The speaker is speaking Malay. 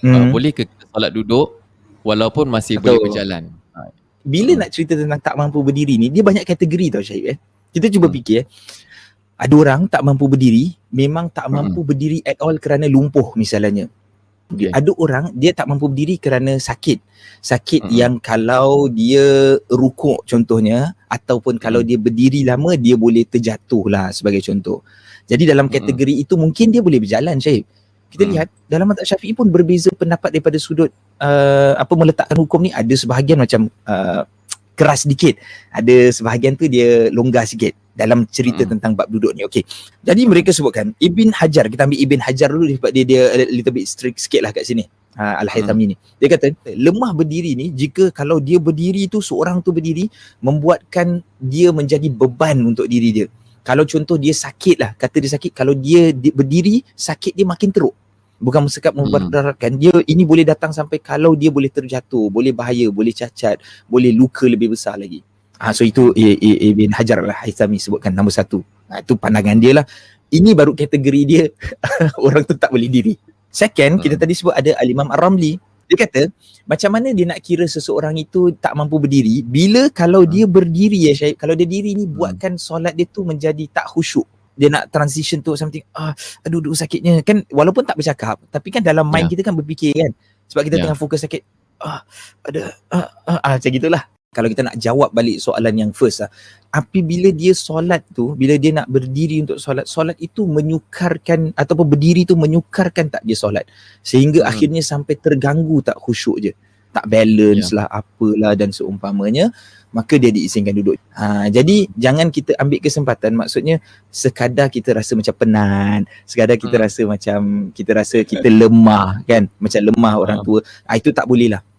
Hmm. Uh, boleh ke kita solat duduk walaupun masih Betul. boleh berjalan? Ha, Bila Hmm. nak cerita tentang tak mampu berdiri ni, dia banyak kategori tau Syahib eh. Kita cuba Hmm. fikir eh. Ada orang tak mampu berdiri, memang tak Hmm. mampu berdiri at all kerana lumpuh misalnya. Okay. Ada orang dia tak mampu berdiri kerana sakit. Sakit Mm-mm. yang kalau dia rukuk contohnya ataupun kalau Mm. dia berdiri lama dia boleh terjatuh lah sebagai contoh. Jadi dalam Mm-mm. kategori itu mungkin dia boleh berjalan Syahib. Kita Mm. lihat dalam mazhab Syafi'i pun berbeza pendapat daripada sudut uh, apa meletakkan hukum ni ada sebahagian macam uh, keras sedikit. Ada sebahagian tu dia longgar sikit dalam cerita Mm. tentang bab duduk ni. Okey. Jadi mereka sebutkan Ibn Hajar, kita ambil Ibn Hajar dulu sebab dia dia little bit strict sikit lah kat sini. Ha, Al-Haythami ni. Dia kata lemah berdiri ni jika kalau dia berdiri tu seorang tu berdiri membuatkan dia menjadi beban untuk diri dia. Kalau contoh dia sakit lah, kata dia sakit, kalau dia di- berdiri sakit dia makin teruk. Bukan sekat memberatkan dia ini boleh datang sampai kalau dia boleh terjatuh, boleh bahaya, boleh cacat, boleh luka lebih besar lagi. Ha, so itu Ibn Hajar lah Haythami sebutkan nombor satu. Ha, itu pandangan dia lah. Ini baru kategori dia orang tu tak boleh diri. Second, kita Hmm. tadi sebut ada Al-Imam Ar-Ramli. Dia kata, macam mana dia nak kira seseorang itu tak mampu berdiri bila kalau Hmm. dia berdiri ya Syahid, kalau dia diri ni buatkan solat dia tu menjadi tak khusyuk. Dia nak transition to something, ah, aduh, aduh sakitnya. Kan walaupun tak bercakap, tapi kan dalam mind Ya. kita kan berfikir kan. Sebab kita Ya. tengah fokus sakit, ah, ada, ah, ah, ah, macam gitulah. Kalau kita nak jawab balik soalan yang first lah. Apabila dia solat tu, bila dia nak berdiri untuk solat, solat itu menyukarkan ataupun berdiri tu menyukarkan tak dia solat. Sehingga Hmm. akhirnya sampai terganggu tak khusyuk je. Tak balance lah, apalah dan seumpamanya. Maka dia diizinkan duduk. Ha, jadi jangan kita ambil kesempatan maksudnya sekadar kita rasa macam penat, sekadar kita Hmm. rasa macam kita rasa kita lemah kan, macam lemah orang Faham. tua. Ah itu tak boleh lah.